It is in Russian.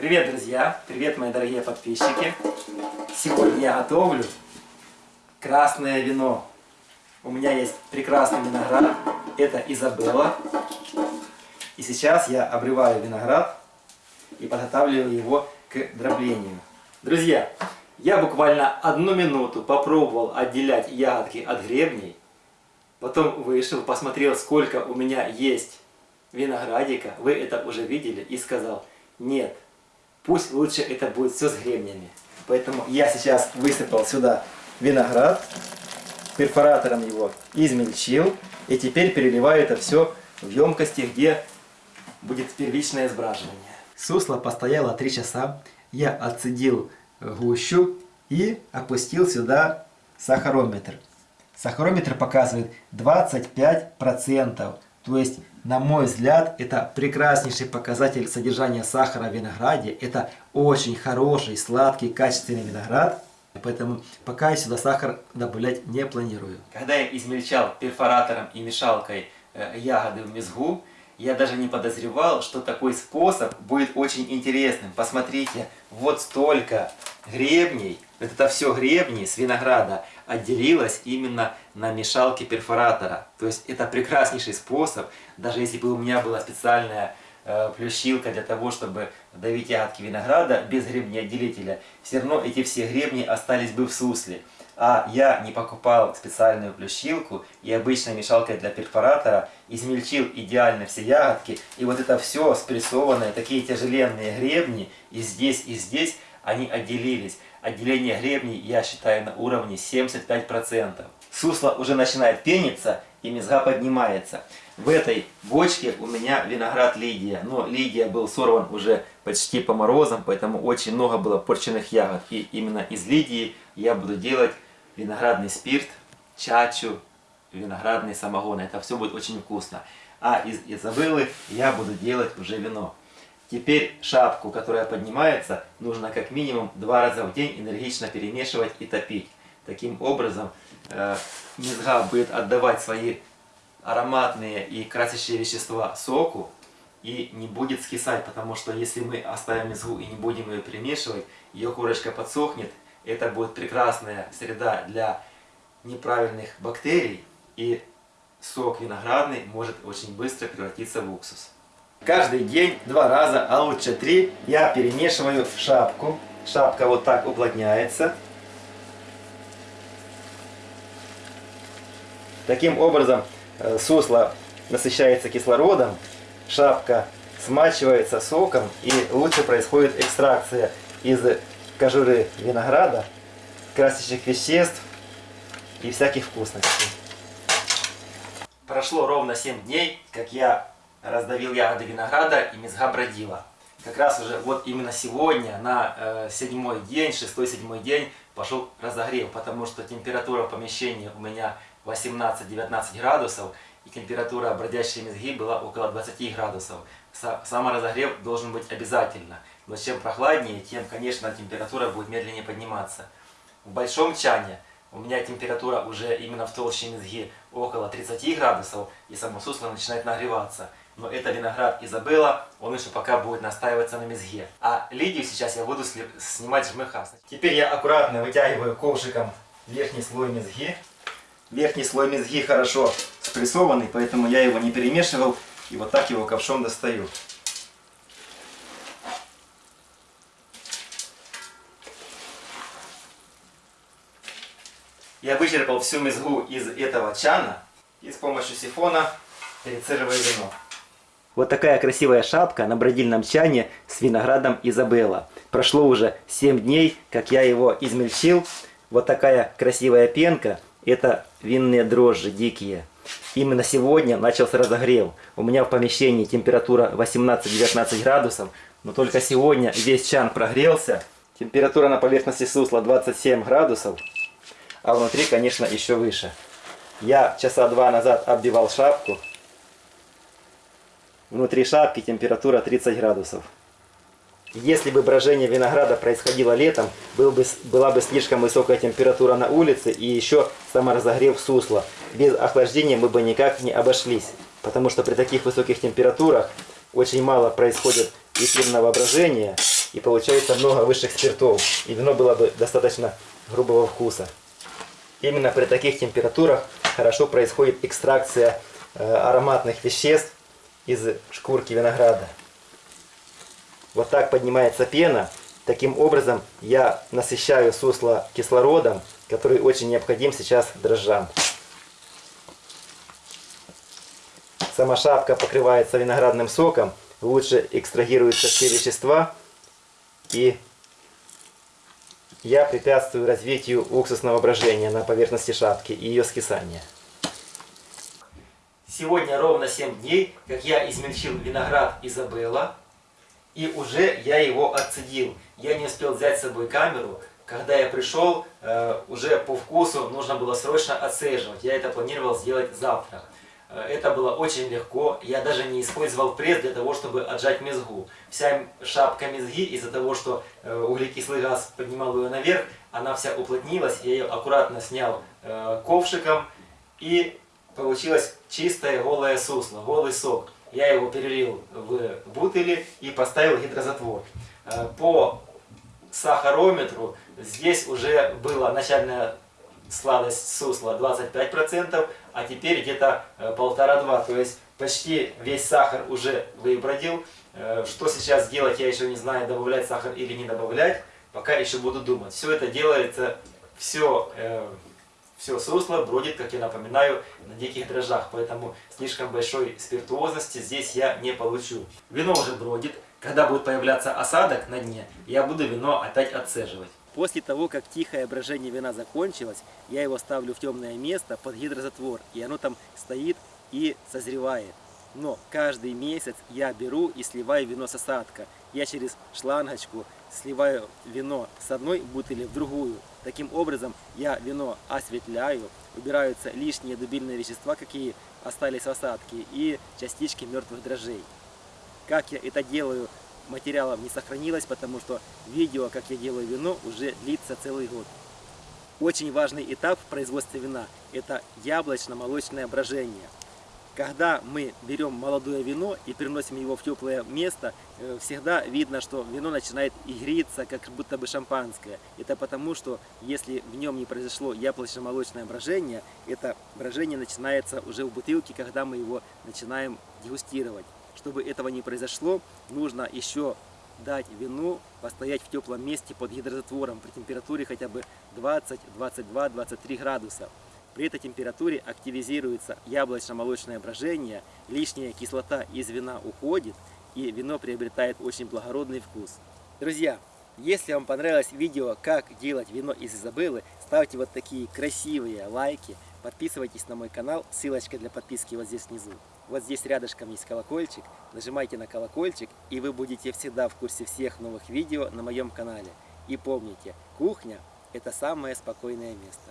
Привет, друзья! Привет, мои дорогие подписчики! Сегодня я готовлю красное вино. У меня есть прекрасный виноград. Это Изабелла. И сейчас я обрываю виноград и подготавливаю его к дроблению. Друзья, я буквально одну минуту попробовал отделять ягодки от гребней. Потом вышел, посмотрел, сколько у меня есть виноградика. Вы это уже видели. И сказал, нет, пусть лучше это будет все с гребнями. Поэтому я сейчас высыпал сюда виноград, перфоратором его измельчил. И теперь переливаю это все в емкости, где будет первичное сбраживание. Сусло постояло 3 часа. Я отцедил гущу и опустил сюда сахарометр. Сахарометр показывает 25%. То есть, на мой взгляд, это прекраснейший показатель содержания сахара в винограде. Это очень хороший, сладкий, качественный виноград. Поэтому пока я сюда сахар добавлять не планирую. Когда я измельчал перфоратором и мешалкой э, ягоды в мезгу, я даже не подозревал, что такой способ будет очень интересным. Посмотрите, вот столько гребней, вот это все гребни с винограда отделилось именно на мешалке перфоратора. То есть это прекраснейший способ, даже если бы у меня была специальная э, плющилка для того, чтобы давить ягодки винограда без гребнеотделителя, все равно эти все гребни остались бы в сусле а я не покупал специальную плющилку и обычной мешалкой для перфоратора, измельчил идеально все ягодки, и вот это все спрессованное, такие тяжеленные гребни, и здесь, и здесь, они отделились. Отделение гребней, я считаю, на уровне 75%. Сусло уже начинает пениться, и мезга поднимается. В этой бочке у меня виноград Лидия, но Лидия был сорван уже почти по морозам, поэтому очень много было порченных ягод. И именно из Лидии я буду делать виноградный спирт, чачу, виноградный самогон. Это все будет очень вкусно. А из Изабеллы я буду делать уже вино. Теперь шапку, которая поднимается, нужно как минимум два раза в день энергично перемешивать и топить. Таким образом, э, мезга будет отдавать свои ароматные и красящие вещества соку и не будет скисать, потому что если мы оставим мезгу и не будем ее перемешивать, ее корочка подсохнет это будет прекрасная среда для неправильных бактерий, и сок виноградный может очень быстро превратиться в уксус. Каждый день, два раза, а лучше три, я перемешиваю шапку. Шапка вот так уплотняется. Таким образом, э, сусло насыщается кислородом, шапка смачивается соком и лучше происходит экстракция из кожуры винограда, красящих веществ и всяких вкусностей. Прошло ровно 7 дней, как я раздавил ягоды винограда и мезга бродила. Как раз уже вот именно сегодня, на э, седьмой день, шестой-седьмой день, пошел разогрев, потому что температура в помещении у меня 18-19 градусов, и температура бродящей мезги была около 20 градусов. Саморазогрев должен быть обязательно. Но чем прохладнее, тем, конечно, температура будет медленнее подниматься. В большом чане у меня температура уже именно в толще мезги около 30 градусов, и само сусло начинает нагреваться. Но это виноград Изабелла, он еще пока будет настаиваться на мезге. А лидию сейчас я буду снимать жмыха. Теперь я аккуратно вытягиваю ковшиком верхний слой мезги. Верхний слой мезги хорошо спрессованный, поэтому я его не перемешивал. И вот так его ковшом достаю. Я вычерпал всю мезгу из этого чана и с помощью сифона перецеживаю вино. Вот такая красивая шапка на бродильном чане с виноградом Изабелла. Прошло уже 7 дней, как я его измельчил. Вот такая красивая пенка. Это винные дрожжи дикие. Именно сегодня начался разогрев. У меня в помещении температура 18-19 градусов. Но только сегодня весь чан прогрелся. Температура на поверхности сусла 27 градусов а внутри, конечно, еще выше. Я часа два назад оббивал шапку. Внутри шапки температура 30 градусов. Если бы брожение винограда происходило летом, был бы, была бы слишком высокая температура на улице и еще саморазогрев сусла. Без охлаждения мы бы никак не обошлись, потому что при таких высоких температурах очень мало происходит эфирного брожения, и получается много высших спиртов, и вино было бы достаточно грубого вкуса. Именно при таких температурах хорошо происходит экстракция э, ароматных веществ из шкурки винограда. Вот так поднимается пена. Таким образом я насыщаю сусло кислородом, который очень необходим сейчас дрожжам. Сама шапка покрывается виноградным соком, лучше экстрагируются все вещества и я препятствую развитию уксусного брожения на поверхности шапки и ее скисания. Сегодня ровно 7 дней, как я измельчил виноград Изабелла, и уже я его отцедил. Я не успел взять с собой камеру, когда я пришел, э, уже по вкусу нужно было срочно отцеживать. Я это планировал сделать завтра. Э, это было очень легко. Я даже не использовал пресс для того, чтобы отжать мезгу. Вся шапка мезги из-за того, что э, углекислый газ поднимал ее наверх, она вся уплотнилась. Я ее аккуратно снял ковшиком и получилось чистое голое сусло, голый сок. Я его перелил в бутыли и поставил гидрозатвор. По сахарометру здесь уже была начальная сладость сусла 25%, а теперь где-то э, полтора-два. То есть почти весь сахар уже выбродил. Э, что сейчас делать, я еще не знаю, добавлять сахар или не добавлять. Пока еще буду думать. Все это делается, все, э, все сусло бродит, как я напоминаю, на диких дрожжах. Поэтому слишком большой спиртуозности здесь я не получу. Вино уже бродит. Когда будет появляться осадок на дне, я буду вино опять отцеживать. После того, как тихое брожение вина закончилось, я его ставлю в темное место под гидрозатвор, и оно там стоит и созревает. Но каждый месяц я беру и сливаю вино с осадка. Я через шлангочку сливаю вино с одной бутыли в другую. Таким образом я вино осветляю, убираются лишние дубильные вещества, какие остались в осадке, и частички мертвых дрожжей. Как я это делаю, материалов не сохранилось, потому что видео, как я делаю вино, уже длится целый год. Очень важный этап в производстве вина – это яблочно-молочное брожение. Когда мы берем молодое вино и переносим его в теплое место, э, всегда видно, что вино начинает игриться, как будто бы шампанское. Это потому, что если в нем не произошло яблочно-молочное брожение, это брожение начинается уже в бутылке, когда мы его начинаем дегустировать. Чтобы этого не произошло, нужно еще дать вину постоять в теплом месте под гидрозатвором при температуре хотя бы 20, 22, 23 градуса. При этой температуре активизируется яблочно-молочное брожение, лишняя кислота из вина уходит, и вино приобретает очень благородный вкус. Друзья, если вам понравилось видео, как делать вино из Изабеллы, ставьте вот такие красивые лайки, подписывайтесь на мой канал, ссылочка для подписки вот здесь внизу. Вот здесь рядышком есть колокольчик. Нажимайте на колокольчик, и вы будете всегда в курсе всех новых видео на моем канале. И помните, кухня – это самое спокойное место.